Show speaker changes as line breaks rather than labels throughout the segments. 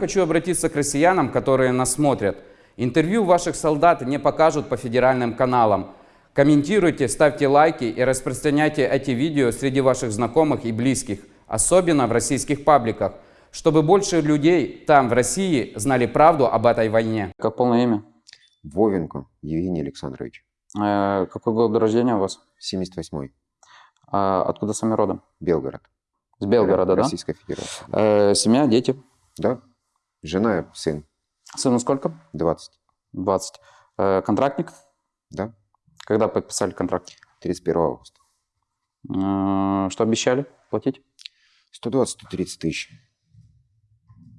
Хочу обратиться к россиянам, которые нас смотрят. Интервью ваших солдат не покажут по федеральным каналам. Комментируйте, ставьте лайки и распространяйте эти видео среди ваших знакомых и близких, особенно в российских пабликах, чтобы больше людей там, в России, знали правду об этой войне.
Как полное имя?
Вовенко Евгений Александрович,
Э, какой год рождения у вас?
78-й,
А откуда сами родом?
Белгород.
С Белгорода, да?
Российская Федерация.
Э, семья, дети.
Да. Жена, сын,
Сыну сколько?
20.
20. Э, контрактник?
Да.
Когда подписали контракт?
31 августа.
Э, что обещали платить?
120-130 тысяч.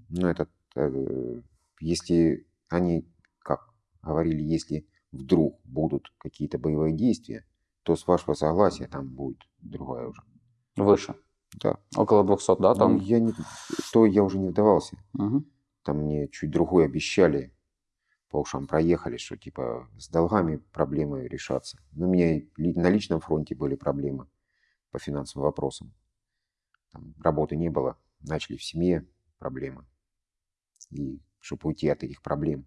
Ну, это, э, если они, как говорили, если вдруг будут какие-то боевые действия, то с вашего согласия там будет другая уже.
Выше.
Да.
Около 200, да? Там?
Ну, я не, то я уже не вдавался.
Мгм.
Там мне чуть другое обещали, по ушам проехали, что типа с долгами проблемы решатся. Но у меня на личном фронте были проблемы по финансовым вопросам. Там работы не было, начали в семье проблемы. И чтобы уйти от этих проблем,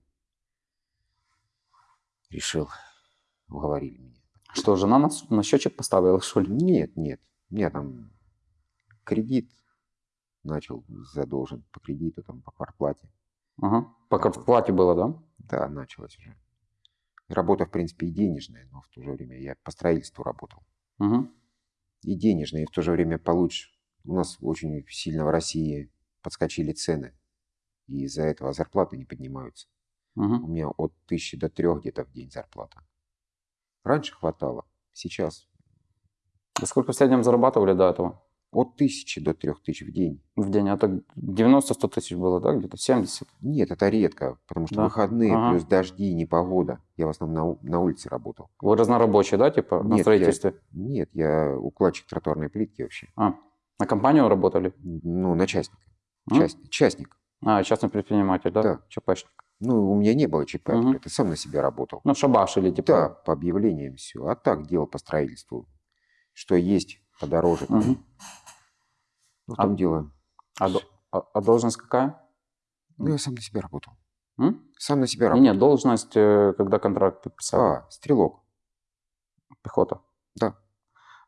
решил, уговорили меня.
Что, жена на, на счетчик поставила, что ли?
Нет, нет, у меня там кредит начал задолжен по кредиту, там по квартплате.
Ага. Пока в плате было, да?
Да, началось уже. Работа, в принципе, и денежная, но в то же время я по строительству работал.
Угу.
И денежная, и в то же время получше. У нас очень сильно в России подскочили цены, и из-за этого зарплаты не поднимаются. У
Угу.
меня от тысячи до трех где-то в день зарплата. Раньше хватало, сейчас
А сколько в среднем зарабатывали до этого?
От тысячи до трех тысяч в день.
В день? Это 90-100 тысяч было, да? Где-то 70?
Нет, это редко, потому что
Да.
выходные
Ага.
плюс дожди, непогода. Я в основном на, на улице работал.
Вы разнорабочий, да, типа, на
Нет, я-
строительстве?
Нет, я укладчик тротуарной плитки вообще.
А, на компанию работали?
Ну, на частника.
М?
Част- частник.
А, частный предприниматель, да?
Да.
ЧПшник.
Ну, у меня не было ЧП,
Мгм.
это сам на себя работал.
Ну, шабашили, типа.
Да, по объявлениям все. А так делал по строительству. Что есть подороже.
Мгм.
Ну, в
А-
дело.
А, до- а- а должность какая?
Ну, я сам на себя работал.
М?
Сам на себя работал.
нет, должность, э, когда контракт подписали.
А, стрелок.
Пехота.
Да.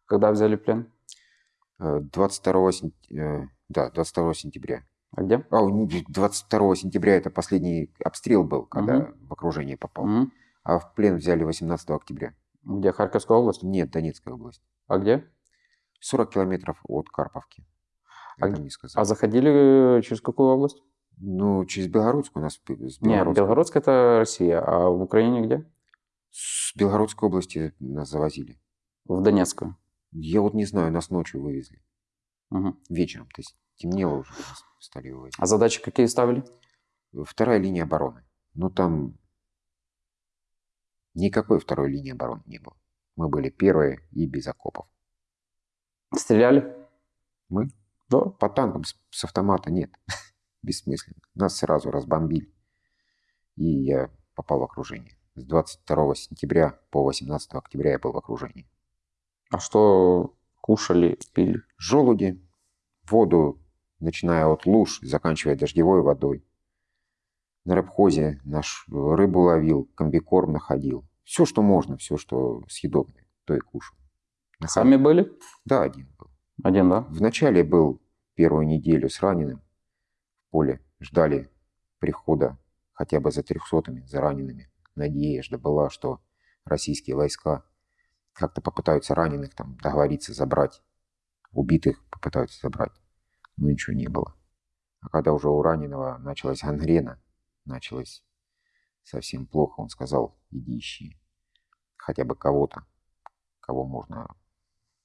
Когда взяли плен?
Э, 22 сентября. Да, 22 сентября.
А где?
А, у них 22 сентября это последний обстрел был, когда
Мгм.
в окружение попал.
Мгм.
А в плен взяли 18 октября.
Где? Харьковская область?
Нет, Донецкая область.
А где?
40 километров от Карповки.
А
не сказал.
А заходили через какую область?
Ну, через Белгородскую у нас с
Нет, Белгородская это Россия, а в Украине где?
с Белгородской области нас завозили.
В Донецкую.
Я вот не знаю, нас ночью вывезли.
Мгм.
Вечером, то есть темнело уже, нас стали вывозить.
А задачи какие ставили?
Вторая линия обороны. Ну, там никакой второй линии обороны не было. Мы были первые и без окопов.
Стреляли?
Мы?
Да.
По танкам с, с автомата нет. Бессмысленно. Нас сразу разбомбили. И я попал в окружение. С 22 сентября по 18 октября я был в окружении.
А что кушали, пили?
Желуди, воду, начиная от луж, заканчивая дождевой водой. На рыбхозе наш рыбу ловил, комбикорм находил. Все, что можно, все, что съедобное, то и кушал. На
Сами были?
Да, один.
Один, да?
Вначале был первую неделю с раненым в поле. Ждали прихода хотя бы за трехсотыми, за ранеными. Надежда была, что российские войска как-то попытаются раненых там договориться забрать. Убитых попытаются забрать. Но ничего не было. А когда уже у раненого началась гангрена, началось совсем плохо, он сказал, иди ищи хотя бы кого-то, кого можно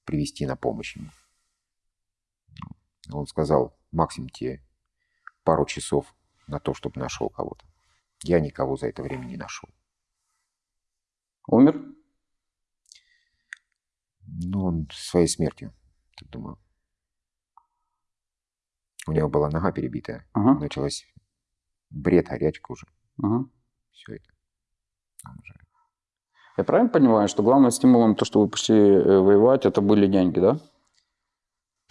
привести на помощь ему. Он сказал, максимум тебе пару часов на то, чтобы нашел кого-то. Я никого за это время не нашел.
Умер?
Ну, он своей смертью, так думаю. У него была нога перебитая.
Ага.
Началась бред, горячка уже.
ага.
Все это. Он уже-
Я правильно понимаю, что главным стимулом то, что вы пошли э, воевать, это были деньги, да?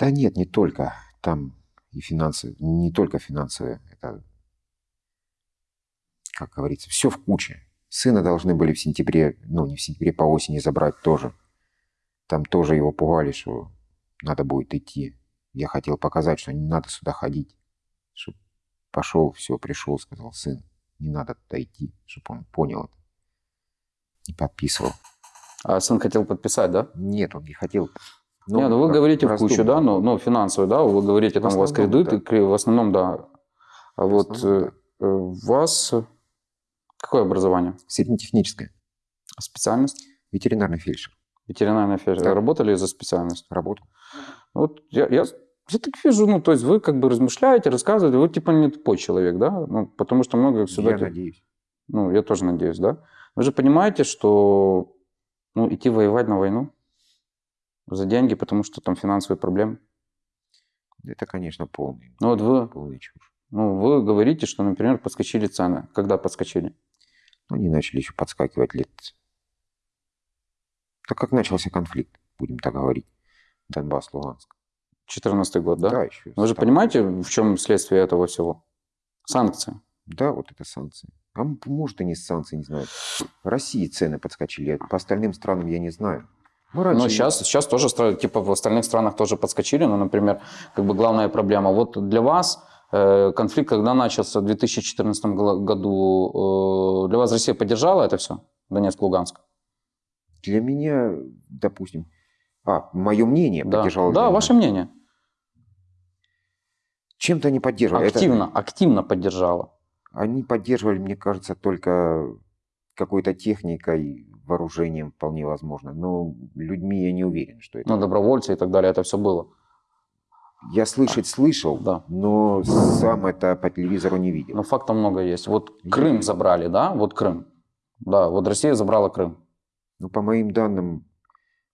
Да нет, не только. Там и финансы, не только финансовые. Это как говорится, все в куче. Сына должны были в сентябре, ну не в сентябре, по осени забрать тоже. Там тоже его пугали, что надо будет идти. Я хотел показать, что не надо сюда ходить. Чтоб пошел, все, пришел, сказал, сын, не надо туда идти, чтобы он понял это. И подписывал.
А сын хотел подписать, да?
Нет, он не хотел.
Не, ну вы говорите в кучу, да, ну, ну финансовую, да, вы говорите,
В
там у вас кредиты, кре- в основном, да. А вот
основном,
э, у вас э, какое образование?
Среднетехническое.
Специальность?
Ветеринарный фельдшер.
Ветеринарная фельдшер.
Да.
Работали за специальность?
Работал.
Вот я, я, я так вижу, ну, то есть вы как бы размышляете, рассказываете, вы типа не тупой человек, да? Ну, потому что много сюда...
Я надеюсь.
Ну, я тоже надеюсь, да? Вы же понимаете, что ну, идти воевать на войну за деньги, потому что там финансовые проблемы.
Это, конечно, полный,
Ну, вот вы,
полный чушь.
ну, вы говорите, что, например, подскочили цены. Когда подскочили?
Но они начали еще подскакивать лет... Так как начался конфликт, будем так говорить. Донбасс, Луганск.
14 год, да?
еще.
Вы же понимаете, в чем следствие этого всего? Санкции.
Да, вот это санкции. А может и не санкции, не знаю. В России цены подскочили, а по остальным странам я не знаю. Раньше...
Ну, сейчас, сейчас тоже, типа, в остальных странах тоже подскочили, но, например, как бы главная проблема. Вот для вас э, конфликт, когда начался в 2014 гла- году, э, для вас Россия поддержала это все? Донецк, Луганск?
Для меня, допустим... А, мое мнение
Да,
поддержало.
да
для
ваше
меня.
мнение.
Чем-то они поддерживали. Это-
Активно, активно поддержала.
Они поддерживали, мне кажется, только какой-то техникой, вооружением вполне возможно. Но людьми я не уверен, что это.
Ну, добровольцы и так далее, это все было.
Я слышать слышал,
Да.
но сам это по телевизору не видел.
Но фактов много есть. Вот. Крым забрали, да? Вот Крым. Да, вот Россия забрала Крым.
Ну, по моим данным,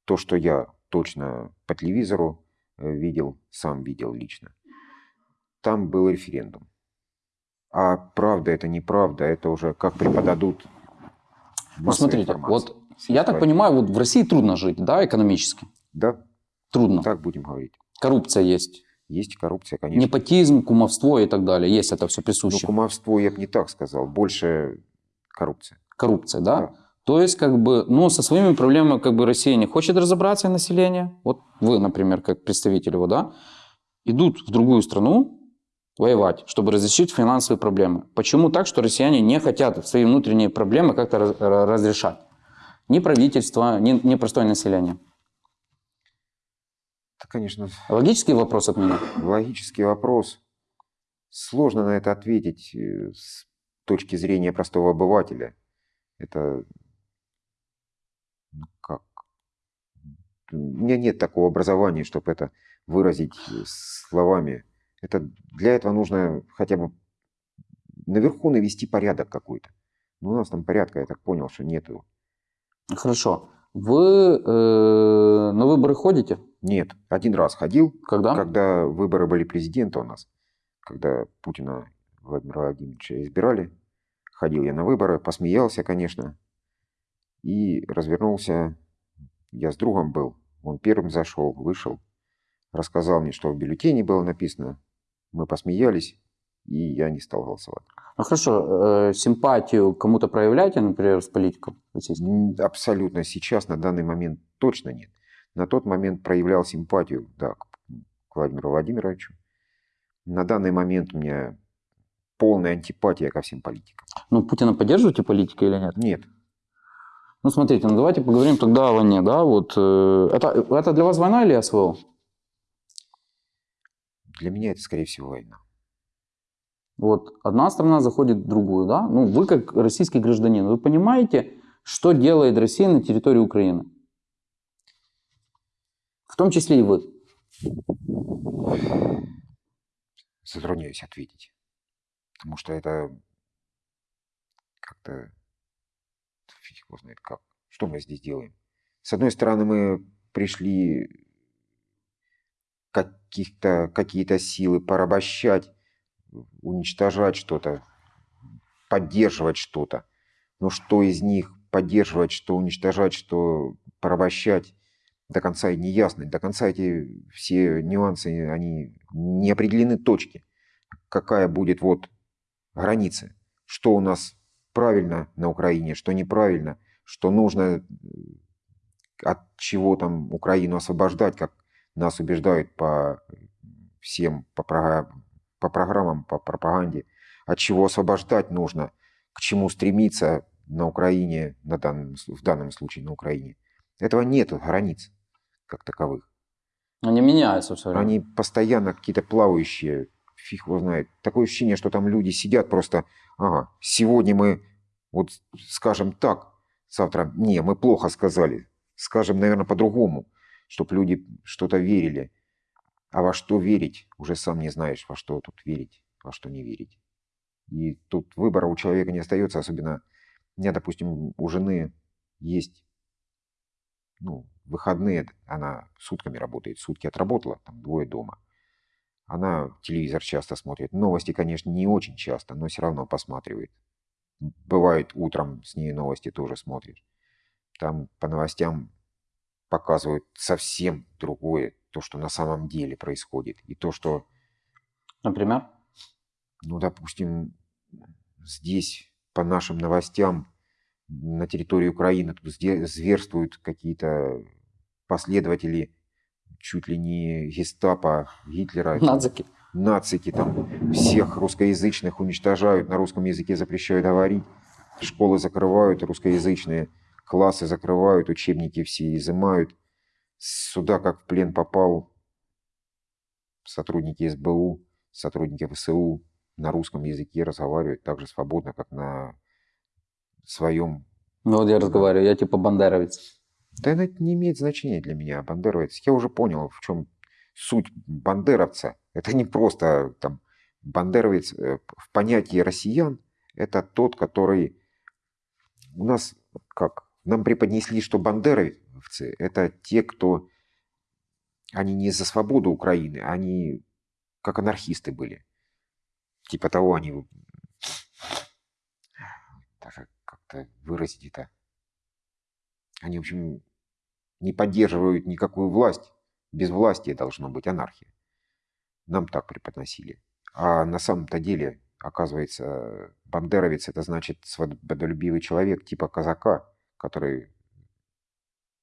то, что я точно по телевизору э, видел, сам видел лично, там был референдум. А правда это неправда, это уже как преподадут
Ну, смотрите,
информации.
вот я так понимаю, вот в России трудно жить, да, экономически?
Да,
Трудно.
так будем говорить.
Коррупция есть.
Есть коррупция, конечно.
Непотизм, кумовство и так далее. Есть это все
Но
присуще.
кумовство я бы не так сказал, больше коррупция.
Коррупция, да?
Да.
То есть, как бы, ну, со своими проблемами, как бы, Россия не хочет разобраться, население. Вот вы, например, как представитель его, да, идут в другую страну воевать, чтобы разрешить финансовые проблемы. Почему так, что россияне не хотят свои внутренние проблемы как-то раз- ра- разрешать? Ни правительство, ни, ни простое население.
Это, конечно,
Логический вопрос от меня.
логический вопрос. Сложно на это ответить э, с точки зрения простого обывателя. Это ну, как? У меня нет такого образования, чтобы это выразить э, словами. Это для этого нужно хотя бы наверху навести порядок какой-то. Но у нас там порядка, я так понял, что нету.
Хорошо. Вы э, на выборы ходите?
Нет, один раз ходил,
Когда?
когда выборы были президента у нас, когда Путина Владимира Владимировича избирали, ходил я на выборы, посмеялся, конечно, и развернулся. Я с другом был, он первым зашел, вышел, рассказал мне, что в бюллетене было написано. Мы посмеялись, и я не стал голосовать.
Ну хорошо, э, симпатию кому-то проявляете, например, с политиком российским?
Абсолютно сейчас, на данный момент, точно нет. На тот момент проявлял симпатию, да, к к Владимиру Владимировичу. На данный момент у меня полная антипатия ко всем политикам.
Ну, Путина поддерживаете политика или нет?
Нет,
Ну, смотрите, ну давайте поговорим тогда о войне, да, вот. э, это, это для вас война или СВО?
Для меня это, скорее всего, война.
Вот одна страна заходит в другую, да? Ну, вы как российский гражданин, вы понимаете, что делает Россия на территории Украины? В том числе и вы.
Затрудняюсь ответить. Потому что это как-то... Фиг его знает как. Что мы здесь делаем? С одной стороны, мы пришли каких-то, какие-то силы порабощать, уничтожать что-то, поддерживать что-то. Но что из них поддерживать, что уничтожать, что порабощать, до конца и не ясно. До конца эти все нюансы, они не определены точки. Какая будет вот граница, что у нас правильно на Украине, что неправильно, что нужно э, от чего там Украину освобождать, как нас убеждают по всем, по, по программам, по пропаганде, от чего освобождать нужно, к чему стремиться на Украине, на данном, в данном случае на Украине. Этого нет границ как таковых.
Они меняются все время.
Они постоянно какие-то плавающие, фиг его знает. Такое ощущение, что там люди сидят просто, ага, сегодня мы, вот скажем так, завтра, не, мы плохо сказали, скажем, наверное, по-другому, чтобы люди что-то верили. А во что верить, уже сам не знаешь, во что тут верить, во что не верить. И тут выбора у человека не остается, особенно у меня, допустим, у жены есть ну, выходные, она сутками работает, сутки отработала, там двое дома. Она телевизор часто смотрит. Новости, конечно, не очень часто, но все равно посматривает. Бывает утром с ней новости тоже смотришь. Там по новостям показывают совсем другое, то, что на самом деле происходит. И то, что
Например?
ну, допустим, здесь по нашим новостям на территории Украины тут зверствуют какие-то последователи чуть ли не гестапо Гитлера.
Нацики.
Нацики там всех русскоязычных уничтожают, на русском языке запрещают говорить, школы закрывают русскоязычные, классы закрывают, учебники все изымают. Сюда как в плен попал сотрудники СБУ, сотрудники ВСУ на русском языке разговаривают так же свободно, как на своем.
Ну вот я разговариваю, я типа бандеровец.
Да это не имеет значения для меня, бандеровец. Я уже понял, в чем суть бандеровца. Это не просто там бандеровец э, в понятии россиян. Это тот, который у нас как нам преподнесли, что бандеровцы это те, кто они не за свободу Украины, они как анархисты были. Типа того они даже как-то выразить это. Они, в общем, не поддерживают никакую власть. Без власти должно быть анархия. Нам так преподносили. А на самом-то деле, оказывается, бандеровец это значит свободолюбивый человек типа казака, который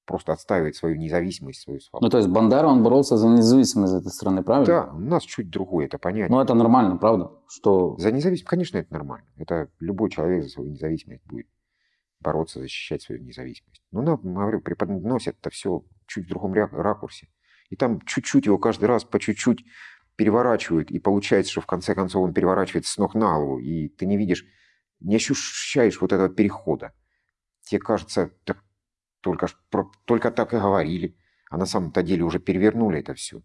просто отстаивает свою независимость, свою свободу.
Ну то есть Бандера, он боролся за независимость этой страны, правильно?
Да, у нас чуть другое это понятие.
Ну это нормально, правда? Что
За независимость, конечно, это нормально. Это любой человек за свою независимость будет бороться, защищать свою независимость. Но нам, говорю, преподносят это все чуть в другом ракурсе. И там чуть-чуть его каждый раз по чуть-чуть переворачивают, и получается, что в конце концов он переворачивается с ног на голову, и ты не видишь, не ощущаешь вот этого перехода. Тебе кажется, так только, про- только так и говорили, а на самом-то деле уже перевернули это все.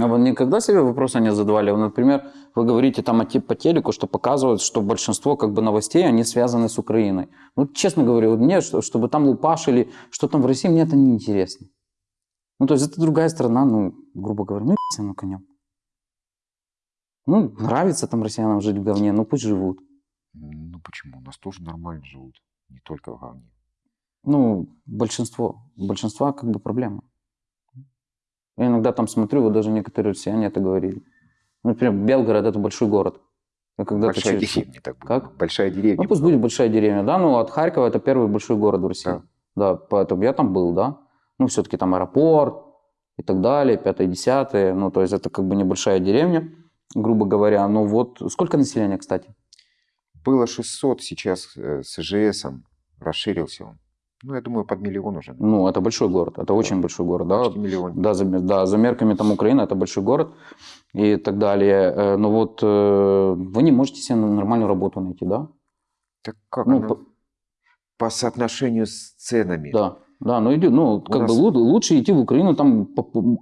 А вы никогда себе вопроса не задавали? Например, вы говорите там те- по телеку, что показывают, что большинство как бы новостей, они связаны с Украиной. Ну, честно говоря, вот мне, что- чтобы там лупашили, что там в России, мне это не интересно. Ну, то есть это другая страна, ну, грубо говоря, ну, на конем. Ну, нравится там россиянам жить в говне, ну пусть живут.
Ну почему? У нас тоже нормально живут, не только в говне.
Ну, большинство. Большинства как бы проблема. Я иногда там смотрю, вот даже некоторые россияне это говорили. Например, Белгород это большой город. Я когда-то
Большая
через-
деревня так будет.
Как?
Большая деревня.
Ну, пусть будет большая деревня, да, ну, от Харькова это первый большой город в России.
Да.
Да, поэтому я там был, да. Ну, все-таки там аэропорт и так далее, пятое, десятое. Ну, то есть это как бы небольшая деревня, грубо говоря. Ну, вот сколько населения, кстати?
Было 600, сейчас э, с ИЖСом расширился он. Ну, я думаю, под миллион уже.
Ну, это большой город, это очень большой город, да.
Почти миллион.
Да, за, да, за мерками там Украины это большой город и так далее. Э, Но вот э, вы не можете себе нормальную работу найти, да?
Так как
Ну,
она
по-
по соотношению с ценами?
Да, да, ну иди, ну как
нас-
бы лу- лучше идти в Украину, там,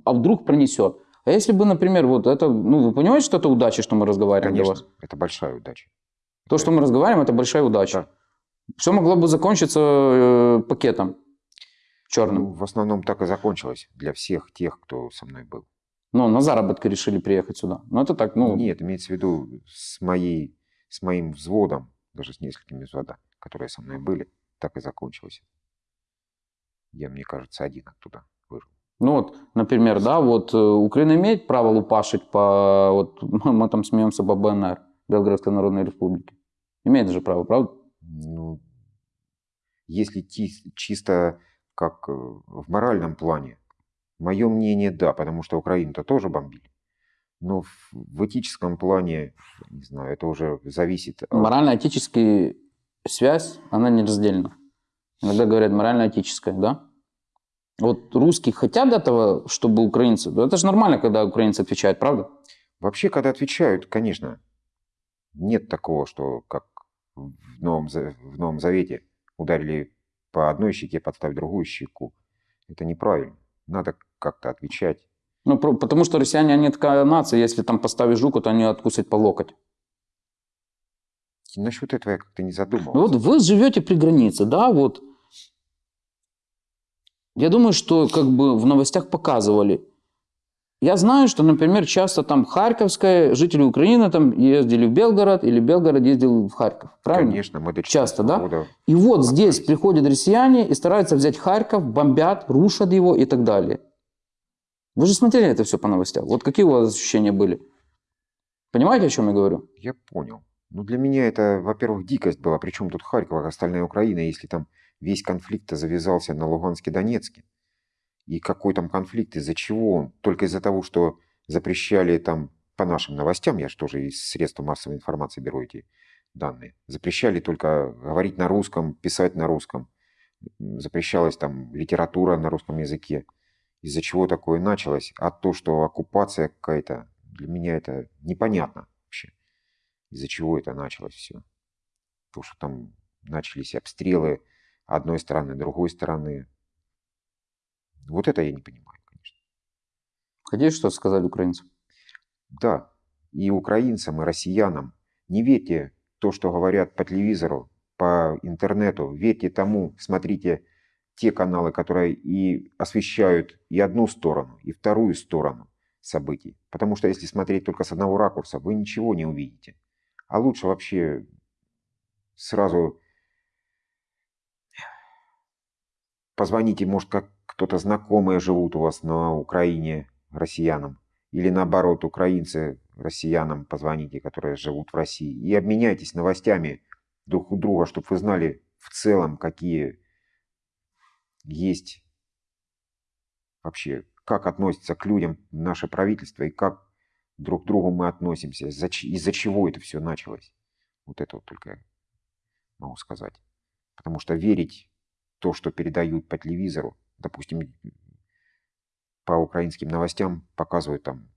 а вдруг пронесет. А если бы, например, вот это, ну вы понимаете, что это удача, что мы разговариваем для
Конечно,
вас?
это большая удача.
То, что мы разговариваем, это большая удача.
Да.
Все могло бы закончиться э, пакетом черным.
Ну, в основном так и закончилось для всех тех, кто со мной был.
Ну, на заработки решили приехать сюда. Ну, это так, ну,
Нет, имеется в виду с, моей, с моим взводом, даже с несколькими взводами, которые со мной были, так и закончилось. Я, мне кажется, один оттуда выжил.
Ну вот, например, да, вот э, Украина имеет право лупашить по, вот мы там смеемся по БНР, Белгородской Народной Республике. Имеет же право, правда?
Ну, если чисто как э, в моральном плане, мое мнение, да, потому что Украину-то тоже бомбили. Но в, в этическом плане, не знаю, это уже зависит от...
Морально-этическая связь, она нераздельна. Иногда говорят морально-этическая, да? Вот русские хотят этого, чтобы украинцы... Это же нормально, когда украинцы отвечают, правда?
Вообще, когда отвечают, конечно, нет такого, что как в Новом, в Новом Завете ударили по одной щеке, подставь другую щеку. Это неправильно. Надо как-то отвечать.
Ну, потому что россияне, они такая нация, если там поставишь жуку, то они откусят по локоть.
Насчет этого я как-то не задумывался.
Ну Вот вы живете при границе, да, вот. Я думаю, что как бы в новостях показывали. Я знаю, что, например, часто там Харьковская, жители Украины там ездили в Белгород, или Белгород ездил в Харьков. Правильно?
Конечно, мы до
Часто,
14
да?
года
И вот здесь приходят россияне и стараются взять Харьков, бомбят, рушат его и так далее. Вы же смотрели это все по новостям. Вот какие у вас ощущения были? Понимаете, о чем я говорю?
Я понял. Ну, для меня это, во-первых, дикость была. Причем тут Харьков, а остальная Украина, если там весь конфликт завязался на Луганске, Донецке. И какой там конфликт, из-за чего он? Только из-за того, что запрещали там, по нашим новостям, я же тоже из средств массовой информации беру эти данные, запрещали только говорить на русском, писать на русском. Запрещалась там литература на русском языке. Из-за чего такое началось? А то, что оккупация какая-то, для меня это непонятно вообще из-за чего это началось все. То, что там начались обстрелы одной стороны, другой стороны. Вот это я не понимаю, конечно.
Хотите что сказать украинцам?
Да, и украинцам, и россиянам не верьте то, что говорят по телевизору, по интернету. Верьте тому, смотрите те каналы, которые и освещают и одну сторону, и вторую сторону событий. Потому что если смотреть только с одного ракурса, вы ничего не увидите. А лучше вообще сразу позвоните, может, как кто-то знакомые живут у вас на Украине россиянам. Или наоборот, украинцы россиянам позвоните, которые живут в России. И обменяйтесь новостями друг у друга, чтобы вы знали в целом, какие есть вообще, как относится к людям наше правительство и как друг к другу мы относимся, из-за чего это все началось. Вот это вот только могу сказать. Потому что верить то, что передают по телевизору, допустим, по украинским новостям показывают там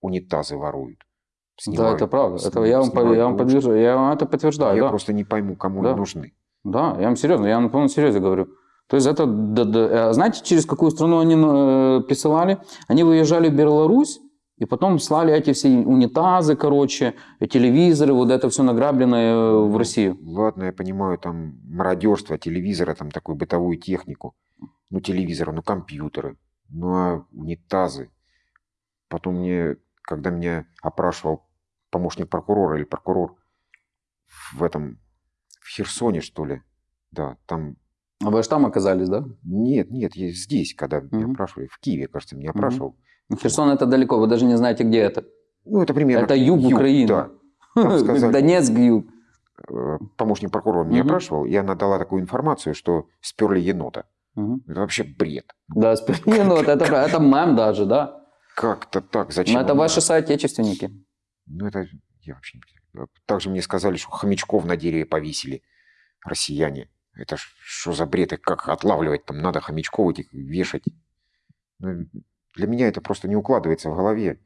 унитазы воруют.
да,
снимают,
это правда. Это я вам, по- я вам подтверждаю. Я вам это подтверждаю,
Я
да.
просто не пойму, кому
Да.
они нужны.
Да, я вам серьезно, я на полном серьезе говорю. То есть это, да- да, э, знаете, через какую страну они э, присылали? Они выезжали в Беларусь, и потом слали эти все унитазы, короче, телевизоры, вот это все награбленное э, в
Ну,
Россию.
Ладно, я понимаю, там мародерство, телевизора, там такую бытовую технику. Ну, телевизоры, ну, компьютеры, ну, а унитазы. Потом мне, когда меня опрашивал помощник прокурора или прокурор в этом, в Херсоне, что ли, да, там,
А вы же там оказались, да?
нет, нет, я здесь, когда меня
Мгм.
опрашивали, в Киеве, кажется, меня опрашивал.
Ну, Херсон это далеко, вы даже не знаете, где это.
Ну, это примерно...
Это юг Украины.
Да, Там сказали-
Донецк, юг.
Э, помощник прокурора меня
Мгм.
опрашивал, и она дала такую информацию, что сперли енота.
Мгм.
Это вообще бред.
Да, Не, ну, вот это, это мем даже, да.
Как-то так, зачем?
Но это
он
ваши соотечественники.
Ну, это я вообще не понимаю. Также мне сказали, что хомячков на дереве повесили россияне. Это что за бред? И как отлавливать там надо хомячков этих вешать? Ну, для меня это просто не укладывается в голове.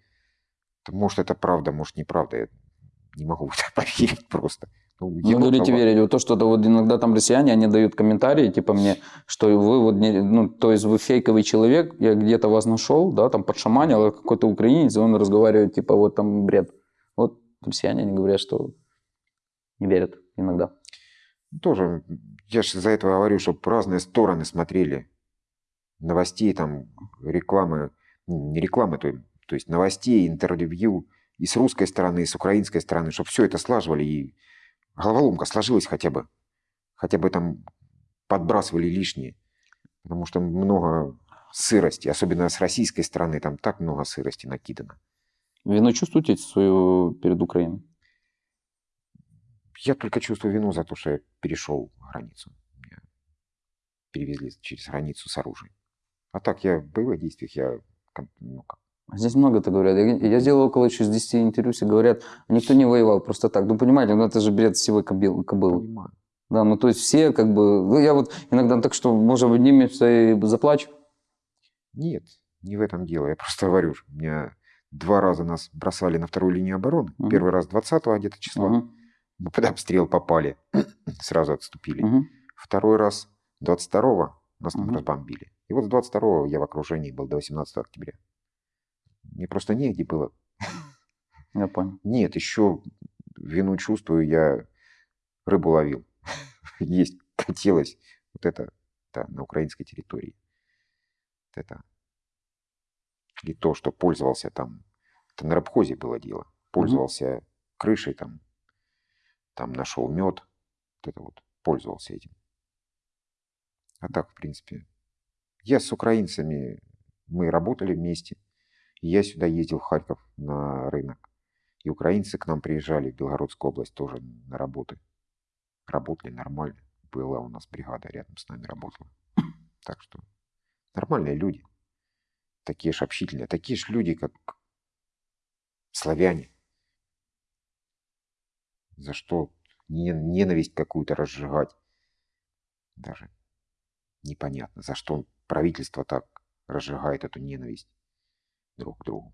Это, Может, это правда, может, неправда. Я не могу в это поверить просто. Ну,
Вы
енота,
говорите, верить. Вот то, что -то вот иногда там россияне, они дают комментарии, типа мне, что вы вот, не- ну, то есть вы фейковый человек, я где-то вас нашел, да, там подшаманил, а какой-то украинец, и он разговаривает, типа, вот там бред. Вот россияне, они говорят, что не верят иногда.
Тоже, я же за это говорю, чтобы разные стороны смотрели. Новостей, там, рекламы, ну, не рекламы, то, то есть новостей, интервью и с русской стороны, и с украинской стороны, чтобы все это слаживали, и головоломка сложилась хотя бы. Хотя бы там подбрасывали лишнее. Потому что много сырости, особенно с российской стороны, там так много сырости накидано.
Вину чувствуете свою перед Украиной?
Я только чувствую вину за то, что я перешел границу. Меня перевезли через границу с оружием. А так я в боевых действиях, я ну, как,
Здесь много-то говорят. Я, я делал около еще с 10 интервью, все говорят, никто не воевал просто так. Ну, понимаете, ну это же бред всего кобыл, кобылы.
понимаю.
Да, ну то есть все как бы... Ну, я вот иногда так что, может, обнимемся и заплачу.
Нет, не в этом дело. Я просто говорю, у меня два раза нас бросали на вторую линию обороны.
Мгм.
Первый раз 20 где-то числа.
Мгм,
Мы под обстрел попали, сразу отступили.
мгм.
Второй раз 22 нас там
Мгм.
разбомбили. И вот с 22 я в окружении был до 18 октября. Мне просто негде было.
Я понял.
Нет, еще вину чувствую, я рыбу ловил. Есть хотелось вот это да, на украинской территории. Вот это. И то, что пользовался там, это на рабхозе было дело. Пользовался крышей там, там нашел мед, вот это вот, пользовался этим. А так, в принципе, я с украинцами, мы работали вместе, я сюда ездил в Харьков на рынок. И украинцы к нам приезжали в Белгородскую область тоже на работы. Работали нормально. Была у нас бригада рядом с нами работала. Так что нормальные люди. Такие ж общительные. Такие же люди, как славяне. За что не- ненависть какую-то разжигать? Даже непонятно. За что правительство так разжигает эту ненависть друг к другу.